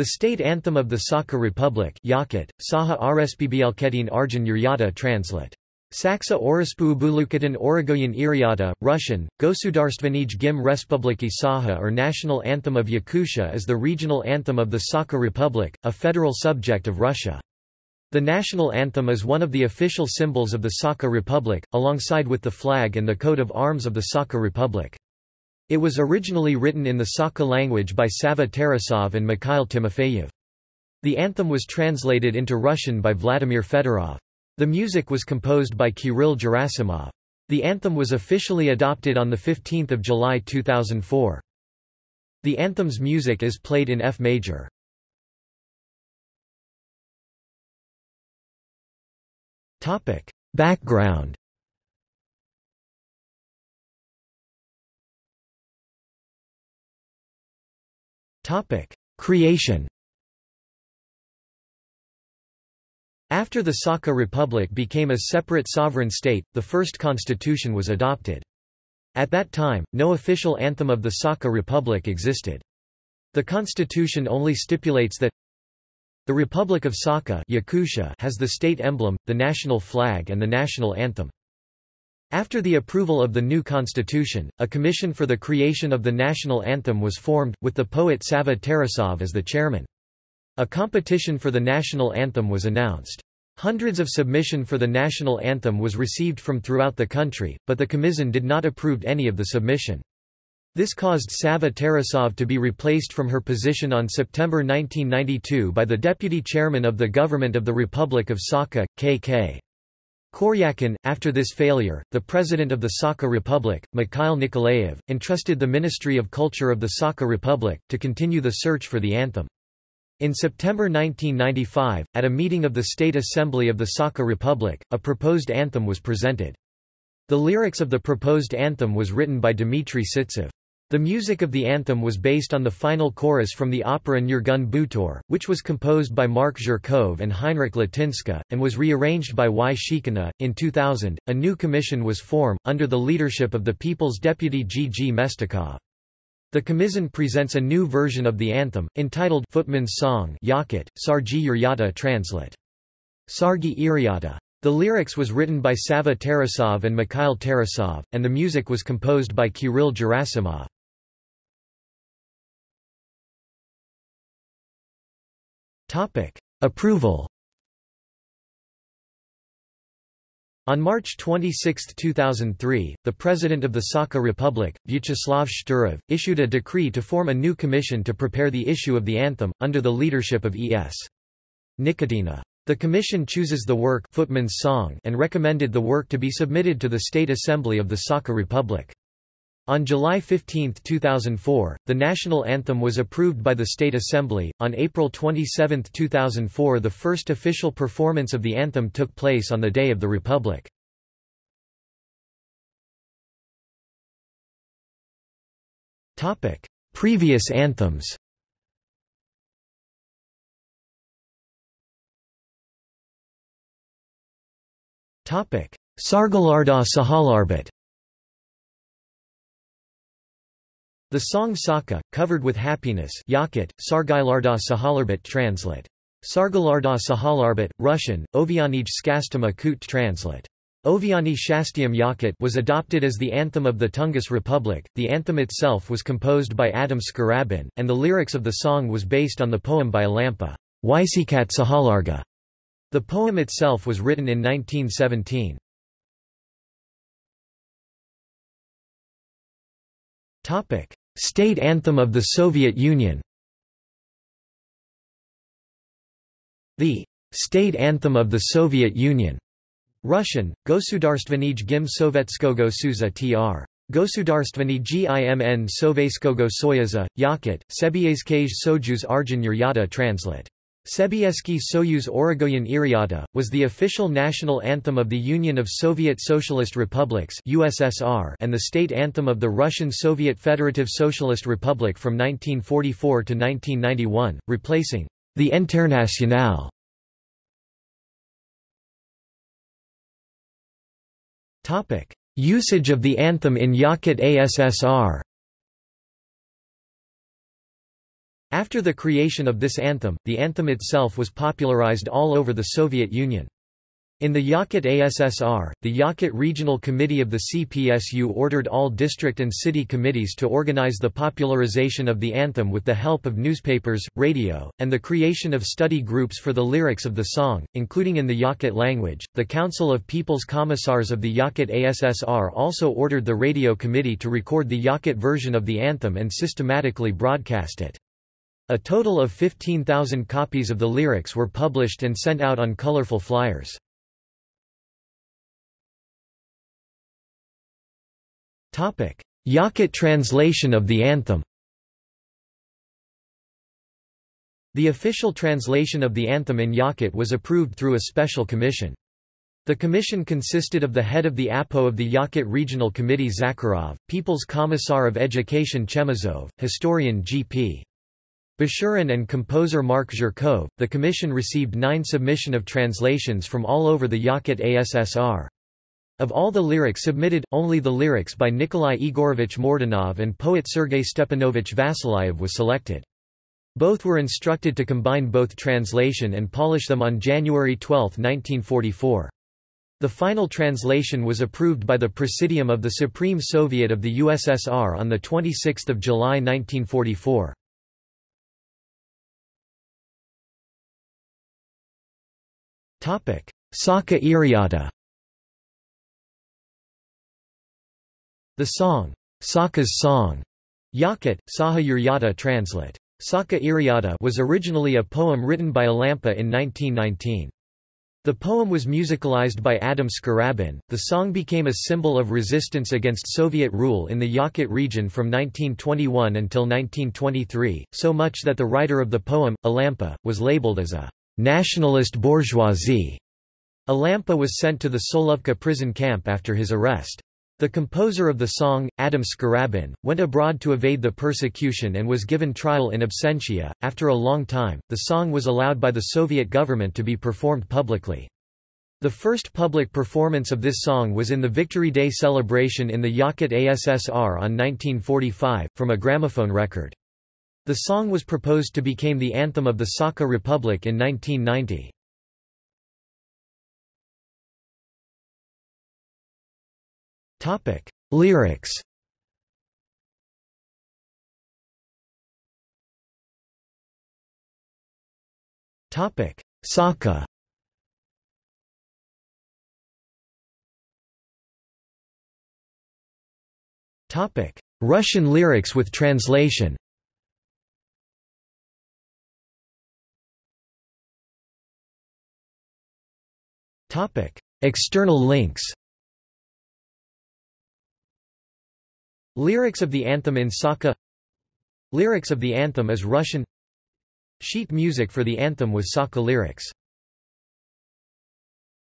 The state anthem of the Sakha Republic Yakut, Saha Arespblketin Arjun Yuryata translate. Saksa Orispu Orospuubulukitan Orogoyan Iryata, Russian, Gosudarstvenij Gim Respubliki Saha or National Anthem of Yakutia is the regional anthem of the Sakha Republic, a federal subject of Russia. The national anthem is one of the official symbols of the Sakha Republic, alongside with the flag and the coat of arms of the Sakha Republic. It was originally written in the Sakha language by Sava Tarasov and Mikhail Timofeyev. The anthem was translated into Russian by Vladimir Fedorov. The music was composed by Kirill Gerasimov. The anthem was officially adopted on 15 July 2004. The anthem's music is played in F major. Background Creation After the Sakha Republic became a separate sovereign state, the first constitution was adopted. At that time, no official anthem of the Sakha Republic existed. The constitution only stipulates that the Republic of Sakha Yakutia has the state emblem, the national flag and the national anthem. After the approval of the new constitution, a commission for the creation of the national anthem was formed, with the poet Sava Tarasov as the chairman. A competition for the national anthem was announced. Hundreds of submission for the national anthem was received from throughout the country, but the commission did not approve any of the submission. This caused Sava Tarasov to be replaced from her position on September 1992 by the deputy chairman of the government of the Republic of Sakha, K.K. Koryakin, after this failure, the president of the Sakha Republic, Mikhail Nikolaev, entrusted the Ministry of Culture of the Sakha Republic, to continue the search for the anthem. In September 1995, at a meeting of the State Assembly of the Sakha Republic, a proposed anthem was presented. The lyrics of the proposed anthem was written by Dmitry Sivtsev. The music of the anthem was based on the final chorus from the opera Nurgun Botur, which was composed by Mark Zhirkov and Heinrich Litinsky, and was rearranged by Y. In 2000, a new commission was formed, under the leadership of the People's Deputy G. G. Mestikov. The commission presents a new version of the anthem, entitled Footman's Song Yakut, Sargi Yuryata translate. Sargi Iryata. The lyrics was written by Sava Tarasov and Mikhail Tarasov, and the music was composed by Kirill Gerasimov. Topic: Approval. On March 26, 2003, the President of the Sakha Republic, Vyacheslav Shtyrov, issued a decree to form a new commission to prepare the issue of the anthem, under the leadership of E.S. Nikitina. The commission chooses the work Footman's Song and recommended the work to be submitted to the State Assembly of the Sakha Republic. On July 15, 2004, the national anthem was approved by the State Assembly. On April 27, 2004, the first official performance of the anthem took place on the Day of the Republic. Topic: Previous anthems. Topic: Sargalarda Sahalarbit. The song Saka, covered with happiness Yakut, Sargilarda Sahalarbit translate. Sargalarda Sahalarbit, Russian, Ovianij Skastama Kut translate. Oviani Shastiam Yakut was adopted as the anthem of the Tungus Republic. The anthem itself was composed by Adam Skryabin, and the lyrics of the song was based on the poem by Alampa, Wysikat Sahalarga. The poem itself was written in 1917. Topic: State anthem of the Soviet Union. The state anthem of the Soviet Union. Russian, Gosudarstvenij Gim Sovetskogo Suza tr. Gosudarstvenij Gimn Sovetskogo Soyuza, Yakut, Sebiezkej Sojuz Arjun Yuryata translate Sebieski Soyuz Orogoyan Iryata, was the official national anthem of the Union of Soviet Socialist Republics USSR and the state anthem of the Russian Soviet Federative Socialist Republic from 1944 to 1991, replacing the Internationale. Usage of the anthem in Yakut ASSR After the creation of this anthem, the anthem itself was popularized all over the Soviet Union. In the Yakut ASSR, the Yakut Regional Committee of the CPSU ordered all district and city committees to organize the popularization of the anthem with the help of newspapers, radio, and the creation of study groups for the lyrics of the song, including in the Yakut language. The Council of People's Commissars of the Yakut ASSR also ordered the radio committee to record the Yakut version of the anthem and systematically broadcast it. A total of 15,000 copies of the lyrics were published and sent out on colorful flyers. Yakut translation of the anthem The official translation of the anthem in Yakut was approved through a special commission. The commission consisted of the head of the APO of the Yakut Regional Committee Zakharov, People's Commissar of Education Chemezov, historian G.P. Basharin and composer Mark Zhirkov. The commission received nine submission of translations from all over the Yakut ASSR. Of all the lyrics submitted, only the lyrics by Nikolai Igorovich Mordinov and poet Sergei Stepanovich Vasilyev was selected. Both were instructed to combine both translation and polish them on January 12, 1944. The final translation was approved by the Presidium of the Supreme Soviet of the USSR on 26 July 1944. Sakha Iryata The song, Sakha's Song, Yakut, Saha Yuryata translate. Sakha Iryata was originally a poem written by Alampa in 1919. The poem was musicalized by Adam Skryabin. The song became a symbol of resistance against Soviet rule in the Yakut region from 1921 until 1923, so much that the writer of the poem, Alampa, was labeled as a nationalist bourgeoisie. Alampa was sent to the Solovka prison camp after his arrest. The composer of the song, Adam Skryabin, went abroad to evade the persecution and was given trial in absentia. After a long time, the song was allowed by the Soviet government to be performed publicly. The first public performance of this song was in the Victory Day celebration in the Yakut ASSR on 1945, from a gramophone record. The song was proposed to become the anthem of the Sakha Republic in 1990. Topic: Lyrics. Topic: Sakha. Topic: Russian lyrics with translation. Topic: External links. Lyrics of the anthem in Sakha Lyrics of the anthem is Russian Sheet music for the anthem with Sakha lyrics